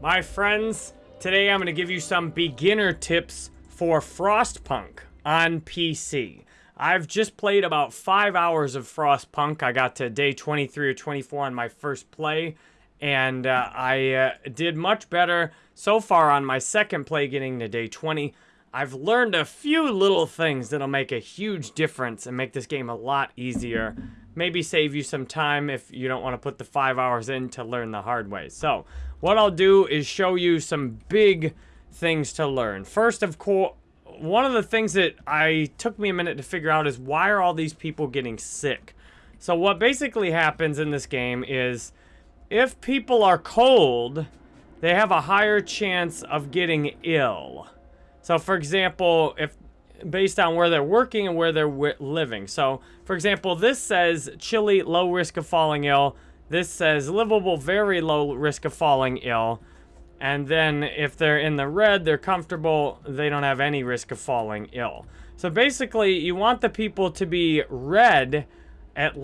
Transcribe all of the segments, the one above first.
My friends, today I'm going to give you some beginner tips for Frostpunk on PC. I've just played about 5 hours of Frostpunk. I got to day 23 or 24 on my first play, and uh, I uh, did much better so far on my second play getting to day 20. I've learned a few little things that'll make a huge difference and make this game a lot easier. Maybe save you some time if you don't want to put the five hours in to learn the hard way. So, what I'll do is show you some big things to learn. First, of course, one of the things that I took me a minute to figure out is why are all these people getting sick? So what basically happens in this game is if people are cold, they have a higher chance of getting ill. So for example, if based on where they're working and where they're living. So for example, this says chilly, low risk of falling ill. This says livable, very low risk of falling ill. And then if they're in the red, they're comfortable, they don't have any risk of falling ill. So basically, you want the people to be red, at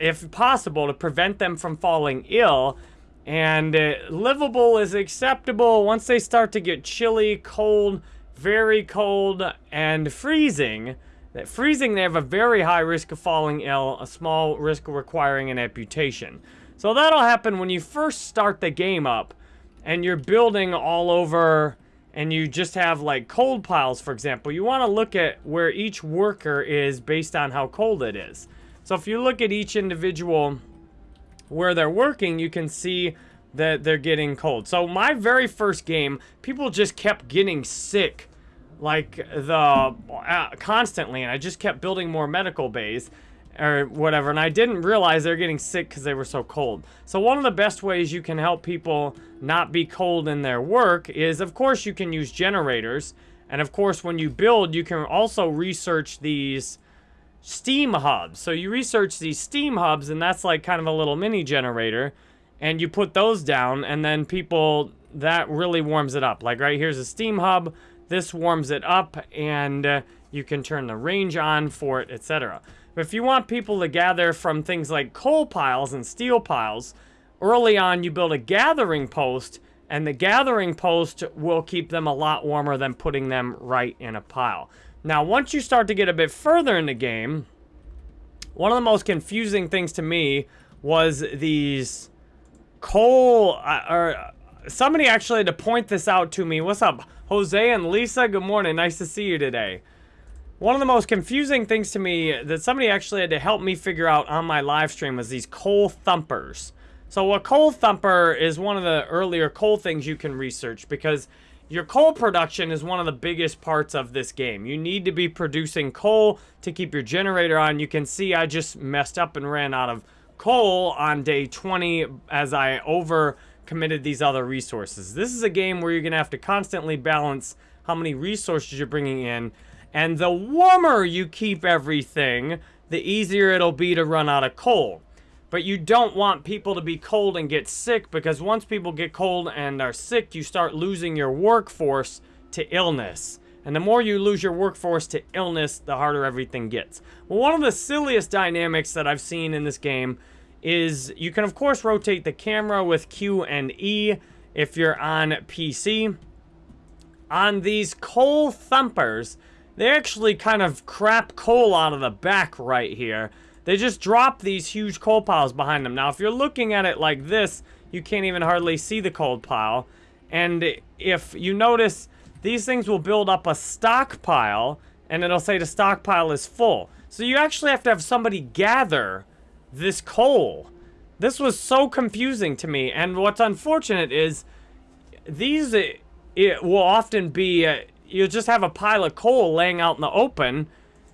if possible, to prevent them from falling ill. And uh, livable is acceptable once they start to get chilly, cold, very cold, and freezing. That freezing, they have a very high risk of falling ill, a small risk of requiring an amputation. So that'll happen when you first start the game up, and you're building all over, and you just have like cold piles, for example. You want to look at where each worker is based on how cold it is. So if you look at each individual where they're working, you can see that they're getting cold. So my very first game, people just kept getting sick like the uh, constantly and I just kept building more medical bays or whatever and I didn't realize they're getting sick because they were so cold. So one of the best ways you can help people not be cold in their work is of course you can use generators and of course when you build you can also research these steam hubs. So you research these steam hubs and that's like kind of a little mini generator and you put those down and then people that really warms it up. Like right here's a steam hub. This warms it up and uh, you can turn the range on for it etc but if you want people to gather from things like coal piles and steel piles early on you build a gathering post and the gathering post will keep them a lot warmer than putting them right in a pile. Now once you start to get a bit further in the game one of the most confusing things to me was these Cole, uh, or somebody actually had to point this out to me. What's up, Jose and Lisa? Good morning. Nice to see you today. One of the most confusing things to me that somebody actually had to help me figure out on my live stream was these coal thumpers. So a coal thumper is one of the earlier coal things you can research because your coal production is one of the biggest parts of this game. You need to be producing coal to keep your generator on. You can see I just messed up and ran out of coal on day 20 as I over committed these other resources. This is a game where you're going to have to constantly balance how many resources you're bringing in. And the warmer you keep everything, the easier it'll be to run out of coal. But you don't want people to be cold and get sick because once people get cold and are sick, you start losing your workforce to illness. And the more you lose your workforce to illness, the harder everything gets. Well, one of the silliest dynamics that I've seen in this game is you can, of course, rotate the camera with Q and E if you're on PC. On these coal thumpers, they actually kind of crap coal out of the back right here. They just drop these huge coal piles behind them. Now, if you're looking at it like this, you can't even hardly see the coal pile. And if you notice, these things will build up a stockpile, and it'll say the stockpile is full. So you actually have to have somebody gather this coal. This was so confusing to me, and what's unfortunate is these it will often be, uh, you'll just have a pile of coal laying out in the open,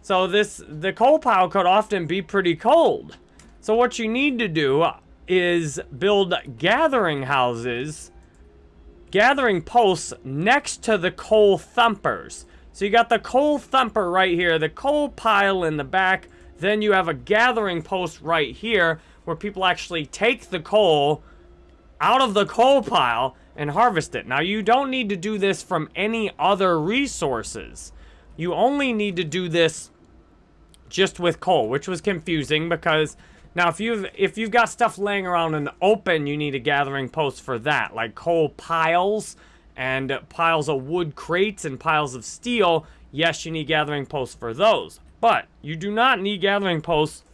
so this the coal pile could often be pretty cold. So what you need to do is build gathering houses gathering posts next to the coal thumpers. So you got the coal thumper right here, the coal pile in the back, then you have a gathering post right here where people actually take the coal out of the coal pile and harvest it. Now you don't need to do this from any other resources. You only need to do this just with coal, which was confusing because Now, if you've if you've got stuff laying around in the open, you need a gathering post for that, like coal piles and piles of wood crates and piles of steel. Yes, you need gathering posts for those, but you do not need gathering posts,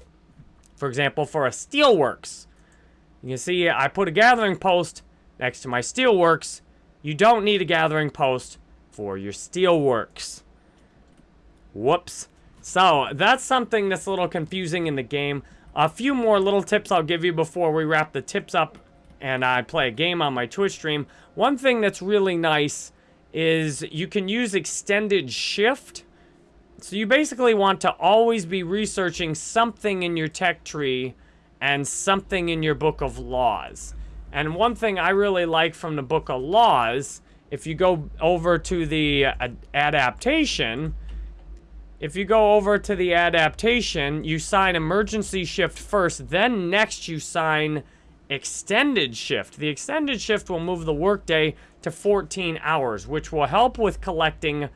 for example, for a steelworks. You can see I put a gathering post next to my steelworks. You don't need a gathering post for your steelworks. Whoops. So, that's something that's a little confusing in the game. A few more little tips I'll give you before we wrap the tips up and I play a game on my Twitch stream. One thing that's really nice is you can use extended shift. So you basically want to always be researching something in your tech tree and something in your book of laws. And one thing I really like from the book of laws, if you go over to the uh, adaptation, if you go over to the adaptation, you sign emergency shift first, then next you sign extended shift. The extended shift will move the workday to 14 hours, which will help with collecting,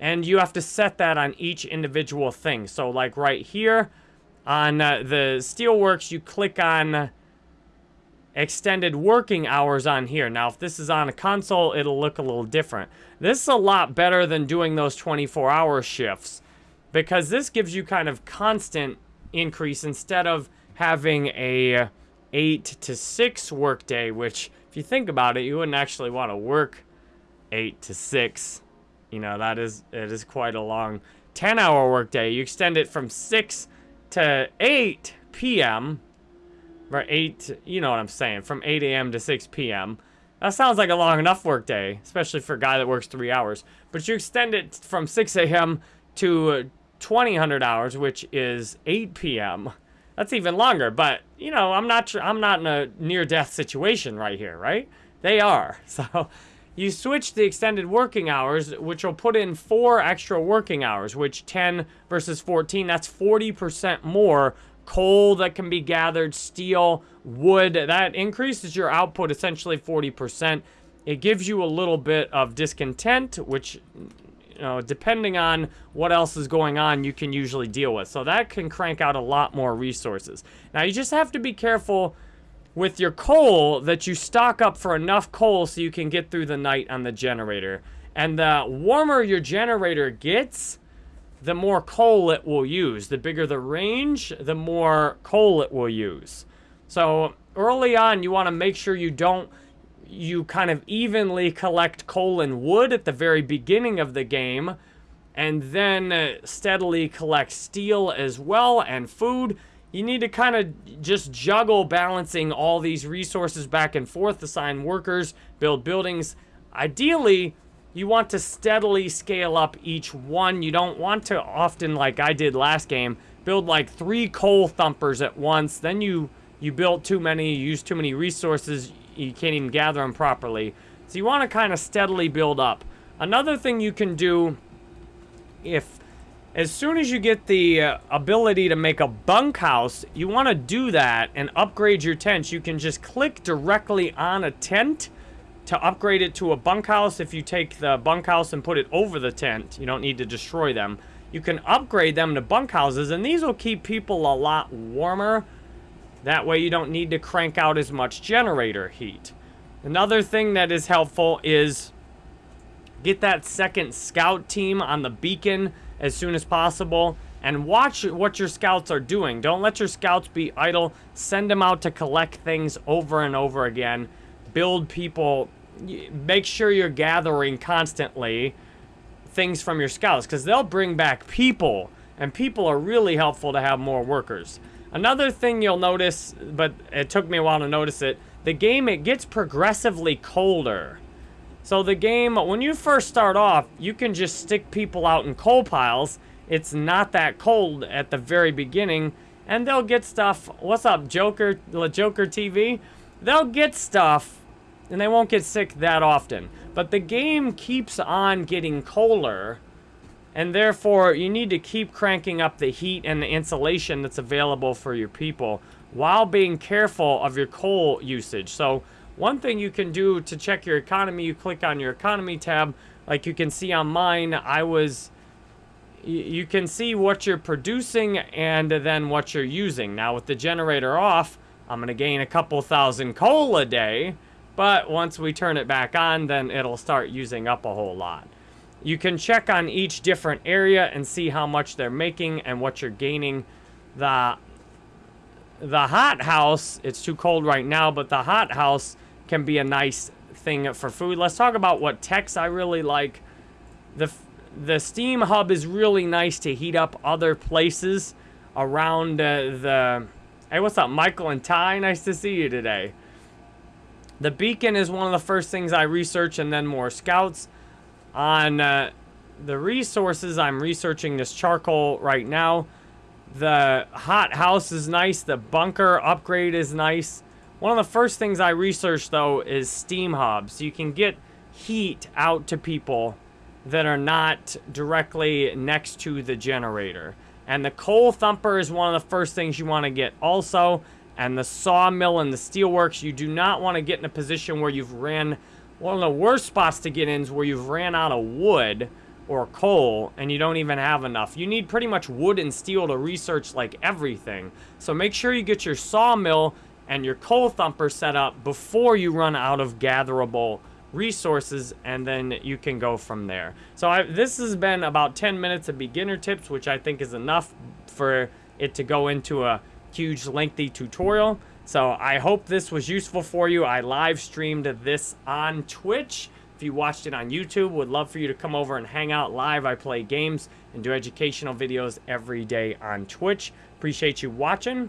and you have to set that on each individual thing. So like right here on uh, the Steelworks, you click on extended working hours on here. Now, if this is on a console, it'll look a little different. This is a lot better than doing those 24-hour shifts because this gives you kind of constant increase instead of having a 8 to 6 workday, which if you think about it, you wouldn't actually want to work 8 to 6. You know, that is it is quite a long 10 hour workday. You extend it from 6 to 8 p.m. or 8, you know what I'm saying, from 8 a.m. to 6 p.m. That sounds like a long enough workday, especially for a guy that works 3 hours. But you extend it from 6 a.m. to 2000 hours, which is 8 p.m. That's even longer, but you know, I'm not I'm not in a near death situation right here, right? They are. So you switch the extended working hours, which will put in four extra working hours, which 10 versus 14, that's 40% more coal that can be gathered, steel, wood. That increases your output essentially 40%. It gives you a little bit of discontent, which you know, depending on what else is going on, you can usually deal with. So that can crank out a lot more resources. Now, you just have to be careful with your coal that you stock up for enough coal so you can get through the night on the generator. And the warmer your generator gets, the more coal it will use. The bigger the range, the more coal it will use. So early on, you want to make sure you don't you kind of evenly collect coal and wood at the very beginning of the game, and then uh, steadily collect steel as well and food. You need to kind of just juggle balancing all these resources back and forth, assign workers, build buildings. Ideally, you want to steadily scale up each one. You don't want to often, like I did last game, build like three coal thumpers at once. Then you, you built too many, you use too many resources you can't even gather them properly. So you want to kind of steadily build up. Another thing you can do if as soon as you get the uh, ability to make a bunkhouse, you want to do that and upgrade your tents. You can just click directly on a tent to upgrade it to a bunkhouse. If you take the bunkhouse and put it over the tent, you don't need to destroy them. You can upgrade them to bunkhouses, and these will keep people a lot warmer that way you don't need to crank out as much generator heat. Another thing that is helpful is get that second scout team on the beacon as soon as possible and watch what your scouts are doing. Don't let your scouts be idle. Send them out to collect things over and over again. Build people. Make sure you're gathering constantly things from your scouts because they'll bring back people and people are really helpful to have more workers. Another thing you'll notice, but it took me a while to notice it, the game, it gets progressively colder. So the game, when you first start off, you can just stick people out in coal piles. It's not that cold at the very beginning. And they'll get stuff. What's up, Joker? Joker TV? They'll get stuff, and they won't get sick that often. But the game keeps on getting colder and therefore, you need to keep cranking up the heat and the insulation that's available for your people while being careful of your coal usage. So one thing you can do to check your economy, you click on your economy tab. Like you can see on mine, I was you can see what you're producing and then what you're using. Now with the generator off, I'm going to gain a couple thousand coal a day, but once we turn it back on, then it'll start using up a whole lot. You can check on each different area and see how much they're making and what you're gaining. The, the hot house, it's too cold right now, but the hot house can be a nice thing for food. Let's talk about what techs I really like. The the steam hub is really nice to heat up other places around uh, the... Hey, what's up, Michael and Ty? Nice to see you today. The beacon is one of the first things I research and then more scouts. On uh, the resources, I'm researching this charcoal right now. The hot house is nice. The bunker upgrade is nice. One of the first things I research, though, is steam hubs. You can get heat out to people that are not directly next to the generator. And the coal thumper is one of the first things you want to get also. And the sawmill and the steelworks, you do not want to get in a position where you've ran... One of the worst spots to get in is where you've ran out of wood or coal and you don't even have enough. You need pretty much wood and steel to research like everything. So make sure you get your sawmill and your coal thumper set up before you run out of gatherable resources and then you can go from there. So I, this has been about 10 minutes of beginner tips, which I think is enough for it to go into a huge lengthy tutorial. So I hope this was useful for you. I live streamed this on Twitch. If you watched it on YouTube, would love for you to come over and hang out live. I play games and do educational videos every day on Twitch. Appreciate you watching.